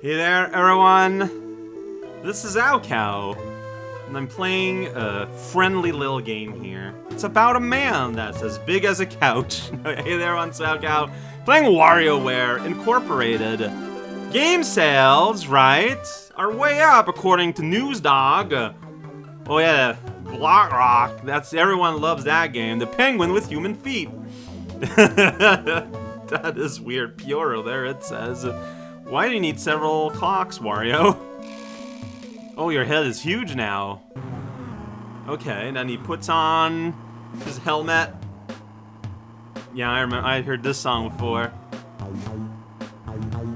Hey there, everyone! This is raocow, and I'm playing a friendly little game here. It's about a man that's as big as a couch. hey there, it's raocow, playing WarioWare Incorporated. Game sales, right, are way up according to NewsDog. Oh yeah, Block Rock, that's everyone loves that game. The penguin with human feet. that is weird. Pioro, there it says. Why do you need several clocks, Wario? Oh, your head is huge now. Okay, then he puts on his helmet. Yeah, I remember. I heard this song before.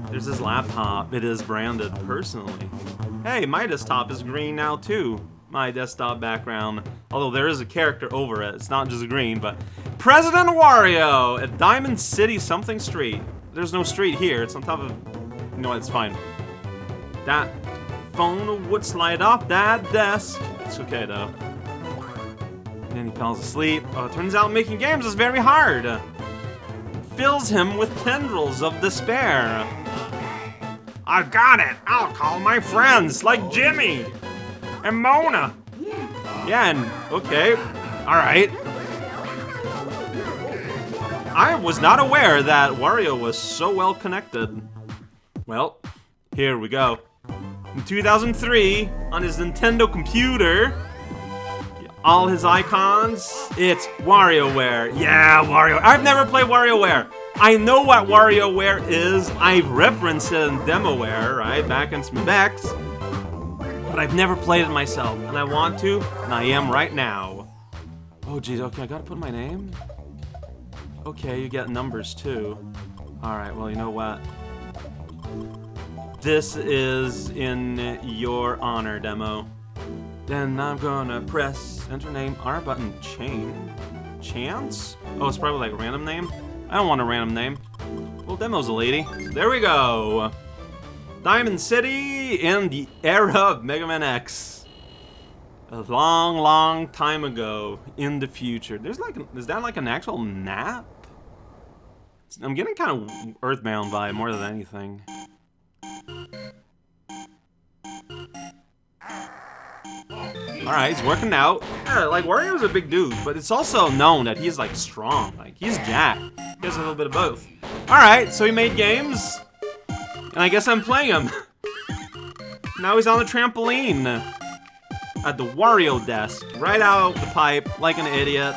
There's his laptop. It is branded personally. Hey, my desktop is green now too. My desktop background. Although there is a character over it. It's not just green, but President Wario at Diamond City something street. There's no street here. It's on top of know what, it's fine. That phone would slide off that desk. It's okay, though. And then he falls asleep. Oh, turns out making games is very hard. Fills him with tendrils of despair. I've got it! I'll call my friends, like Jimmy! And Mona! Yeah, and... okay. Alright. I was not aware that Wario was so well connected. Well, here we go. In 2003, on his Nintendo computer, all his icons, it's WarioWare. Yeah, Wario. I've never played WarioWare. I know what WarioWare is. I've referenced it in DemoWare, right, back in Smebex. But I've never played it myself, and I want to, and I am right now. Oh, geez, okay, I gotta put my name? Okay, you get numbers, too. Alright, well, you know what? This is in your honor, demo. Then I'm gonna press enter name R button chain. Chance? Oh, it's probably like random name? I don't want a random name. Well, demo's a lady. There we go. Diamond City in the era of Mega Man X. A long, long time ago in the future. There's like, is that like an actual map? I'm getting kind of Earthbound vibe more than anything. Alright, he's working out. Yeah, like, Wario's a big dude, but it's also known that he's, like, strong. Like, he's jacked. He has a little bit of both. Alright, so he made games. And I guess I'm playing him. now he's on the trampoline. At the Wario desk. Right out the pipe, like an idiot.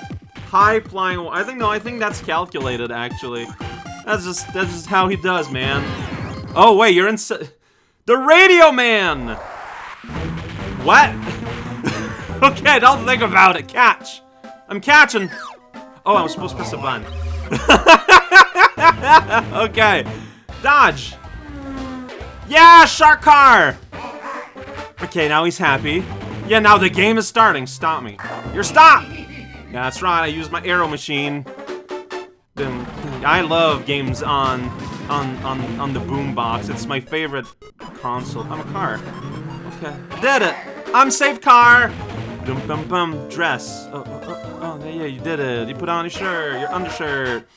High flying... I think, no, I think that's calculated, actually. That's just, that's just how he does, man. Oh, wait, you're in... The Radio Man! What? okay, don't think about it. Catch. I'm catching. Oh, I'm supposed to press a button. okay. Dodge. Yeah, shark car. Okay, now he's happy. Yeah, now the game is starting. Stop me. You're stopped. That's right. I used my arrow machine. I love games on on on on the boombox. It's my favorite console. I'm a car. Okay, did it. I'm safe car. Dum bum bum. Dress. Oh, oh, oh, oh, yeah, you did it. You put on your shirt, your undershirt.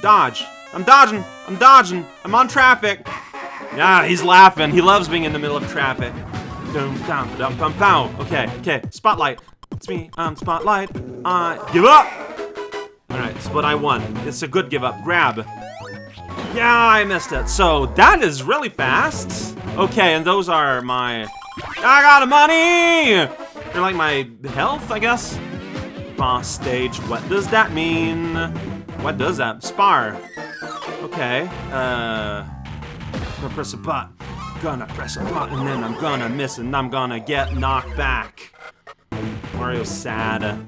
Dodge. I'm dodging. I'm dodging. I'm on traffic. Yeah, he's laughing. He loves being in the middle of traffic. Dum dum dum bum bum. Okay, okay. Spotlight. It's me. I'm Spotlight. I give up. But I won. It's a good give up. Grab. Yeah, I missed it. So, that is really fast. Okay, and those are my... I got money! They're like my health, I guess? Boss stage. What does that mean? What does that? Spar. Okay. Uh... Gonna press a button. Gonna press a button, and then I'm gonna miss, and I'm gonna get knocked back. Mario's sad.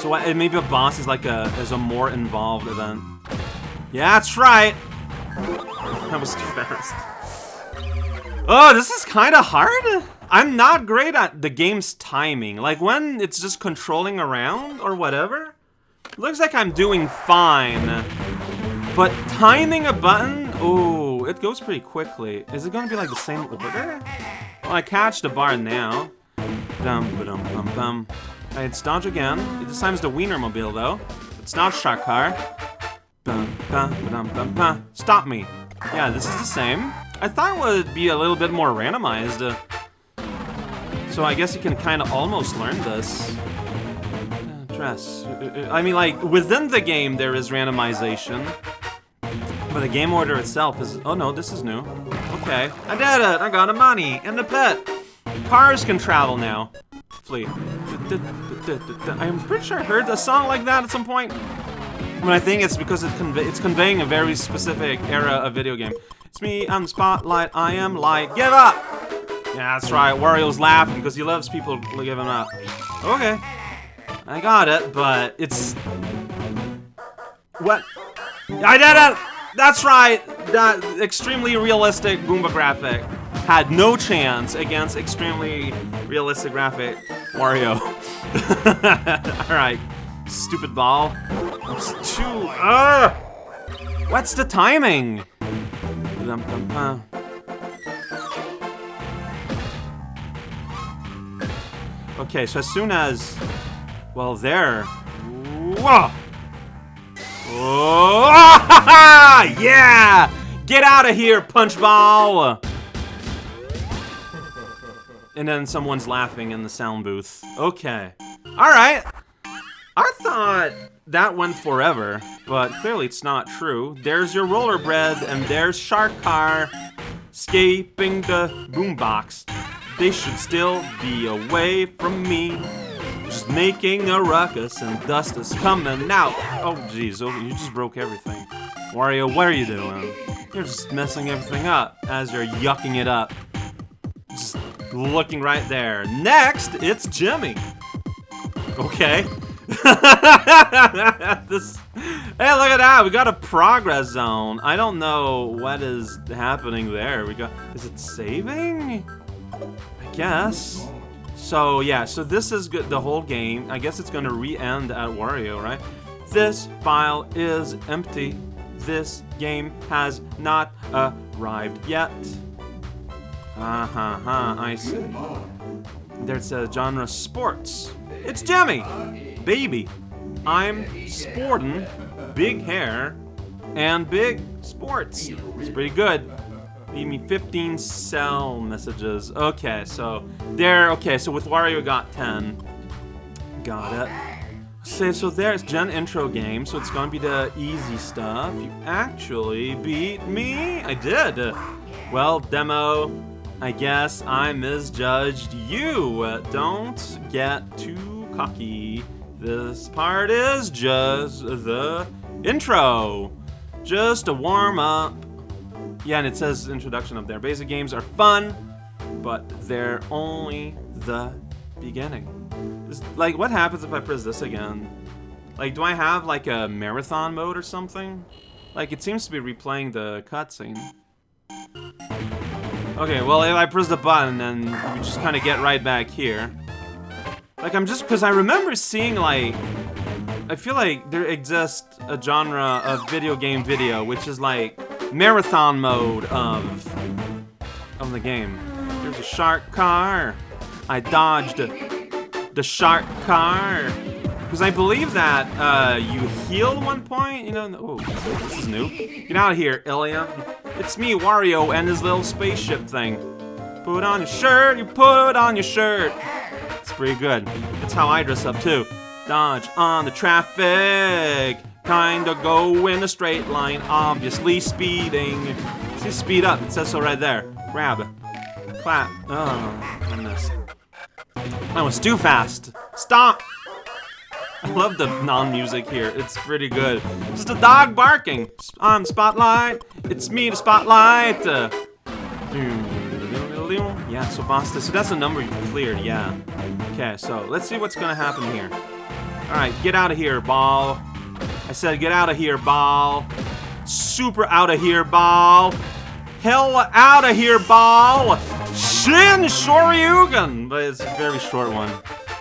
So maybe a boss is like a is a more involved event. Yeah, that's right. That was too fast. Oh, this is kind of hard. I'm not great at the game's timing. Like when it's just controlling around or whatever. Looks like I'm doing fine. But timing a button, oh, it goes pretty quickly. Is it gonna be like the same order? Well, I catch the bar now. Dum ba dum bum bum. It's dodge again. This time it's the Wienermobile, though. It's not Shark Car. Stop me. Yeah, this is the same. I thought it would be a little bit more randomized. so I guess you can kind of almost learn this. Dress. I mean, like, within the game there is randomization. But the game order itself is... Oh no, this is new. Okay. I did it! I got a money and a pet! Cars can travel now. I'm pretty sure I heard a song like that at some point. But I think it's because it conve it's conveying a very specific era of video game. It's me the spotlight, I am light, give up! Yeah, that's right, Wario's laughing because he loves people giving up. Okay. I got it, but it's... What? I did it! That's right! That extremely realistic Goomba graphic had no chance against extremely realistic graphic Mario. Alright. Stupid ball. It's too. Uh, what's the timing? Okay, so as soon as. Well, there. Whoa! Oh, yeah! Get out of here, punchball! And then someone's laughing in the sound booth. Okay. Alright. I thought that went forever, but clearly it's not true. There's your roller bread, and there's Shark Car escaping the boombox. They should still be away from me. Just making a ruckus, and dust is coming out. Oh, jeez, oh, you just broke everything. Wario, what are you doing? You're just messing everything up as you're yucking it up. Looking right there. Next, it's Jimmy. Okay. this, hey, look at that. We got a progress zone. I don't know what is happening there. We got, is it saving? I guess. So, yeah, so this is good, the whole game. I guess it's going to re-end at Wario, right? This file is empty. This game has not arrived yet. Uh-huh, huh, I see. There's a genre sports. It's Jimmy! Baby. I'm sporting big hair and big sports. It's pretty good. Leave me 15 cell messages. Okay, so there, okay, so with Wario got 10. Got it. So, so there's Gen Intro game, so it's gonna be the easy stuff. You actually beat me? I did. Well, demo, I guess I misjudged you. Don't get too cocky. This part is just the intro. Just a warm up. Yeah, and it says introduction up there. Basic games are fun, but they're only the beginning. This, like, what happens if I press this again? Like, do I have, like, a marathon mode or something? Like, it seems to be replaying the cutscene. Okay, well, if I press the button, then we just kind of get right back here. Like, I'm just... Because I remember seeing, like... I feel like there exists a genre of video game video, which is, like, marathon mode of... of the game. There's a shark car. I dodged the shark car. Because I believe that uh, you heal one point, you know. Oh, this is new. Get out of here, Ilya. It's me, Wario, and his little spaceship thing. Put on your shirt, you put on your shirt. It's pretty good. That's how I dress up too. Dodge on the traffic. Kinda go in a straight line, obviously speeding. See, speed up, it says so right there. Grab. Clap. Oh, I. That was too fast. Stop! I love the non-music here. It's pretty good. Just a dog barking. On Spotlight. It's me, the Spotlight. Uh, yeah, so Basta. So that's a number you cleared, yeah. Okay, so let's see what's gonna happen here. Alright, get out of here, ball. I said get out of here, ball. Super out of here, ball. Hell out of here, ball. Shin Shoryuken! But it's a very short one.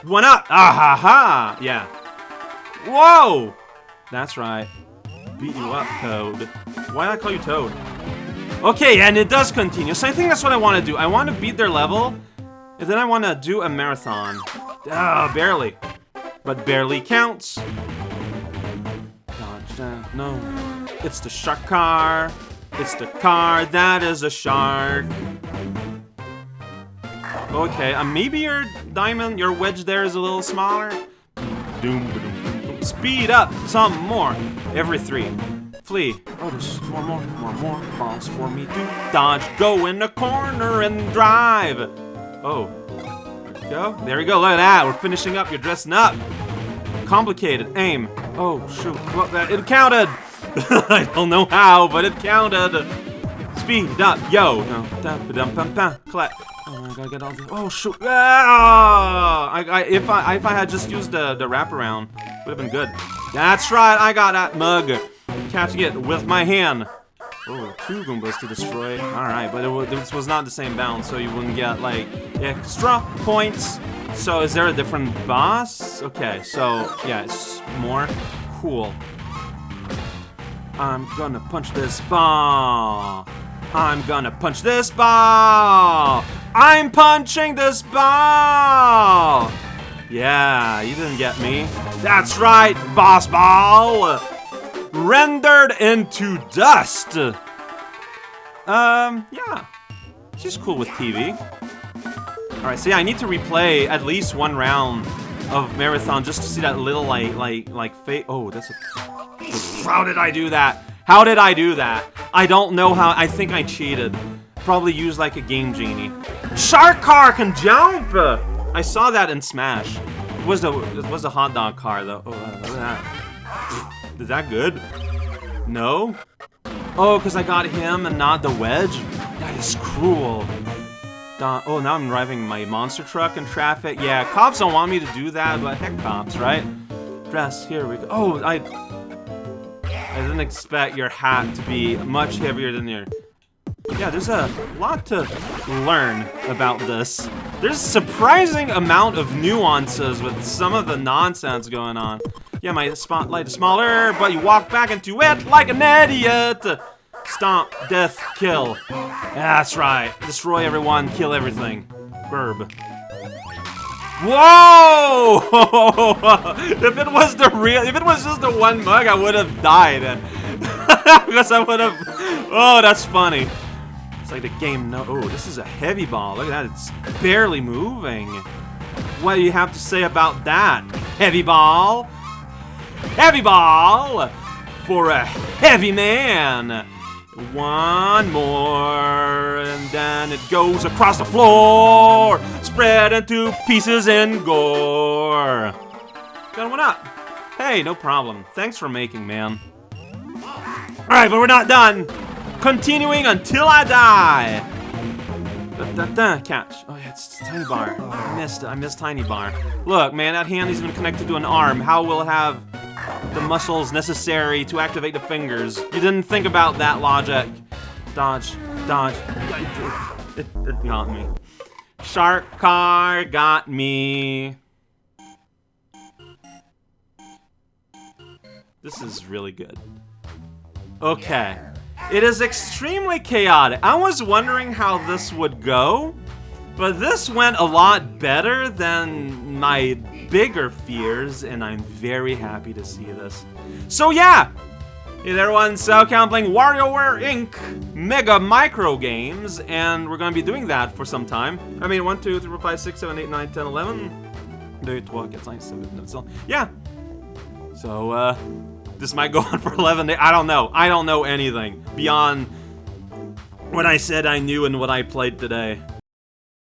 One up! Ah ha ha! Yeah. Whoa! That's right. Beat you up, Toad. Why I call you Toad? Okay, and it does continue. So I think that's what I want to do. I want to beat their level, and then I want to do a marathon. Ah, barely. But barely counts. Dodge that. No. It's the shark car. It's the car that is a shark. Okay, uh, maybe your diamond, your wedge there is a little smaller. Doom. Speed up some more. Every three. Flee. Oh, there's more, more, more, more balls for me to dodge. Go in the corner and drive. Oh. Go. There we go. Look at that. We're finishing up. You're dressing up. Complicated. Aim. Oh, shoot. What that? It counted. I don't know how, but it counted. Speed up. Yo. No. Dum, dum, dum. Collect. Oh, I gotta get all the. Oh shoot! Ah! I, I, if I, if I had just used the the wraparound, would have been good. That's right. I got that mug. Catching it with my hand. Oh, two Goombas to destroy. All right, but it, this was not the same bound, so you wouldn't get like extra points. So is there a different boss? Okay, so yeah, it's more cool. I'm gonna punch this ball. I'm gonna punch this ball. I'm punching this ball! Yeah, you didn't get me. That's right, boss ball! Rendered into dust! Um, yeah. She's cool with TV. Alright, so yeah, I need to replay at least one round of Marathon just to see that little, like, like, like, fate. Oh, that's a... How did I do that? How did I do that? I don't know how. I think I cheated. Probably used like a Game Genie. Shark car can jump! I saw that in Smash. It was the it was the hot dog car though. Oh, look at that. Is that good? No? Oh, because I got him and not the wedge? That is cruel. oh, now I'm driving my monster truck in traffic. Yeah, cops don't want me to do that, but heck cops, right? Dress, here we go. Oh, I... I didn't expect your hat to be much heavier than your yeah, there's a lot to learn about this. There's a surprising amount of nuances with some of the nonsense going on. Yeah, my spotlight is smaller, but you walk back into it like an idiot! Stomp, death, kill. That's right. Destroy everyone, kill everything. Verb. Whoa! if it was the real, if it was just the one mug, I would have died. because I would have, oh, that's funny. It's like the game no- oh, this is a heavy ball. Look at that, it's barely moving. What do you have to say about that? Heavy ball? Heavy ball! For a heavy man! One more, and then it goes across the floor, spread into pieces and gore. Got one up. Hey, no problem. Thanks for making, man. Alright, but we're not done. Continuing until I die. Da, da, da, catch. Oh yeah, it's Tiny Bar. Oh, I missed it. I missed Tiny Bar. Look, man, that hand is even connected to an arm. How will it have the muscles necessary to activate the fingers? You didn't think about that logic. Dodge, dodge. It, it got me. Shark car got me. This is really good. Okay. It is extremely chaotic. I was wondering how this would go, but this went a lot better than my bigger fears, and I'm very happy to see this. So yeah! Hey there everyone, raocow playing WarioWare Inc. Mega Micro Games, and we're gonna be doing that for some time. I mean, 1, 2, 3, 4, 5, 6, 7, 8, 9, 10, 11. 2, 3, 4, 5, 6, Yeah. So, uh, this might go on for 11 days. I don't know. I don't know anything beyond what I said I knew and what I played today.